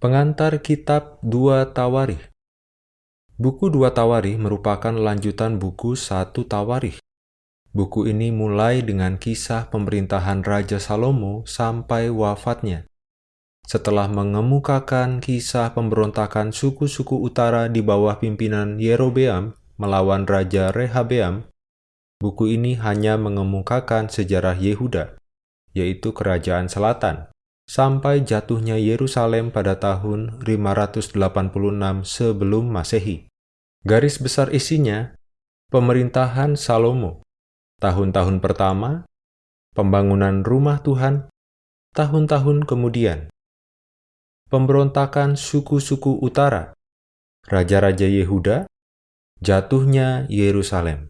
Pengantar Kitab Dua Tawarikh Buku Dua Tawarikh merupakan lanjutan buku Satu Tawarikh. Buku ini mulai dengan kisah pemerintahan Raja Salomo sampai wafatnya. Setelah mengemukakan kisah pemberontakan suku-suku utara di bawah pimpinan Yerobeam melawan Raja Rehabeam, buku ini hanya mengemukakan sejarah Yehuda, yaitu kerajaan selatan, sampai jatuhnya Yerusalem pada tahun 586 sebelum Masehi. Garis besar isinya, pemerintahan Salomo, tahun-tahun pertama, pembangunan rumah Tuhan, tahun-tahun kemudian, pemberontakan suku-suku utara, raja-raja Yehuda, jatuhnya Yerusalem.